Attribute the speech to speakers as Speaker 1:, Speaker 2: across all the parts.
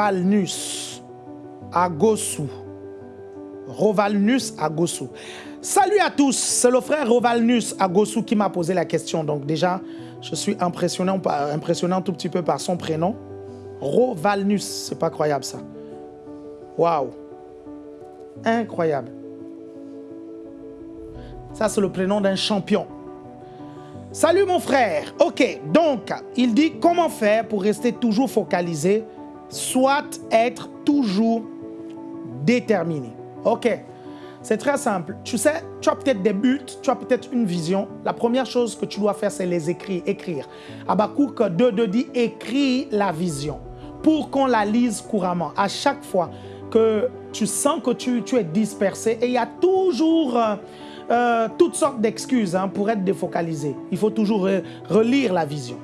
Speaker 1: Rovalnus à Gossou. Rovalnus à Gossou. Salut à tous, c'est le frère Rovalnus à Gossou qui m'a posé la question. Donc déjà, je suis impressionné un tout petit peu par son prénom. Rovalnus, c'est pas croyable ça. Waouh. Incroyable. Ça, c'est le prénom d'un champion. Salut mon frère. Ok, donc, il dit comment faire pour rester toujours focalisé, soit être toujours déterminé. Ok, c'est très simple. Tu sais, tu as peut-être des buts, tu as peut-être une vision. La première chose que tu dois faire, c'est les écrire. écrire. Habakkuk 2.2 dit « Écris la vision » pour qu'on la lise couramment. À chaque fois que tu sens que tu, es dispersé, et il y a toujours... Euh, euh, toutes sortes d'excuses hein, pour être défocalisé. Il faut toujours relire la vision.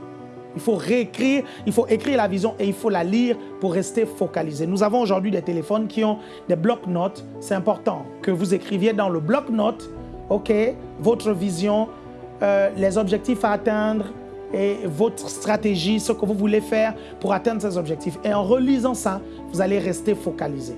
Speaker 1: Il faut réécrire, il faut écrire la vision et il faut la lire pour rester focalisé. Nous avons aujourd'hui des téléphones qui ont des blocs-notes. C'est important que vous écriviez dans le bloc-notes, OK, votre vision, euh, les objectifs à atteindre et votre stratégie, ce que vous voulez faire pour atteindre ces objectifs. Et en relisant ça, vous allez rester focalisé.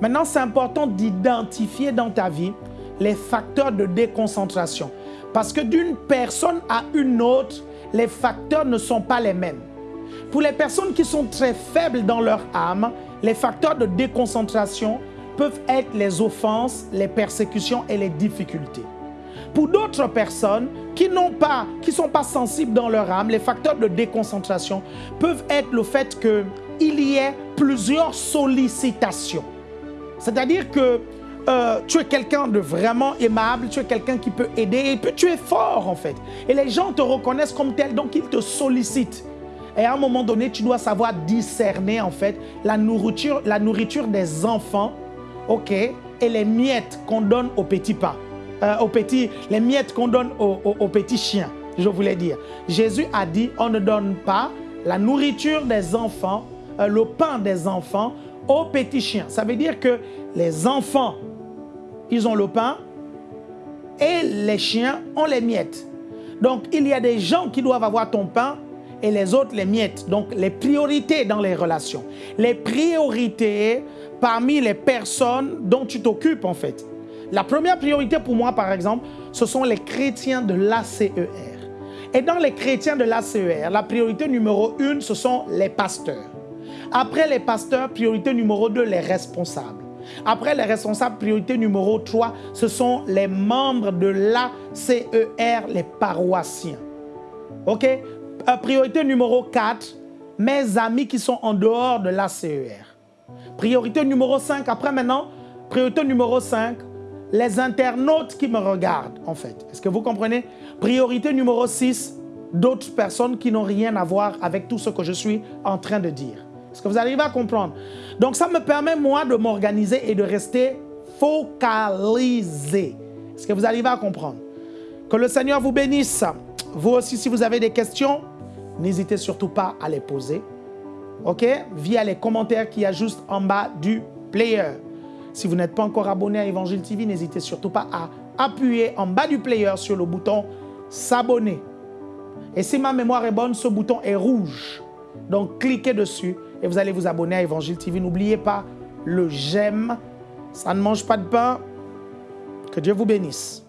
Speaker 1: Maintenant, c'est important d'identifier dans ta vie les facteurs de déconcentration. Parce que d'une personne à une autre, les facteurs ne sont pas les mêmes. Pour les personnes qui sont très faibles dans leur âme, les facteurs de déconcentration peuvent être les offenses, les persécutions et les difficultés. Pour d'autres personnes qui n'ont pas, qui sont pas sensibles dans leur âme, les facteurs de déconcentration peuvent être le fait qu'il y ait plusieurs sollicitations. C'est-à-dire que euh, tu es quelqu'un de vraiment aimable, tu es quelqu'un qui peut aider, et puis tu es fort en fait. Et les gens te reconnaissent comme tel, donc ils te sollicitent. Et à un moment donné, tu dois savoir discerner en fait la nourriture, la nourriture des enfants, ok, et les miettes qu'on donne aux petits pains, euh, aux petits, les miettes qu'on donne aux, petits chiens, je voulais dire. Jésus a dit, on ne donne pas la nourriture des enfants, euh, le pain des enfants aux petits chiens. Ça veut dire que les enfants ils ont le pain et les chiens ont les miettes. Donc, il y a des gens qui doivent avoir ton pain et les autres les miettes. Donc, les priorités dans les relations. Les priorités parmi les personnes dont tu t'occupes, en fait. La première priorité pour moi, par exemple, ce sont les chrétiens de l'ACER. Et dans les chrétiens de l'ACER, la priorité numéro une, ce sont les pasteurs. Après les pasteurs, priorité numéro deux, les responsables. Après, les responsables, priorité numéro 3, ce sont les membres de l'ACER, les paroissiens. OK? Euh, Priorité numéro 4, mes amis qui sont en dehors de l'ACER. Priorité numéro 5, après maintenant, priorité numéro 5, les internautes qui me regardent, en fait. Est-ce que vous comprenez? Priorité numéro 6, d'autres personnes qui n'ont rien à voir avec tout ce que je suis en train de dire. Est-ce que vous arrivez à comprendre Donc ça me permet moi de m'organiser et de rester focalisé. Est-ce que vous arrivez à comprendre? Que le Seigneur vous bénisse. Vous aussi, si vous avez des questions, n'hésitez surtout pas à les poser. OK? Via les commentaires qu'il y a juste en bas du player. Si vous n'êtes pas encore abonné à Évangile TV, n'hésitez surtout pas à appuyer en bas du player sur le bouton s'abonner. Et si ma mémoire est bonne, ce bouton est rouge. Donc cliquez dessus et vous allez vous abonner à Évangile TV. N'oubliez pas le j'aime. Ça ne mange pas de pain. Que Dieu vous bénisse.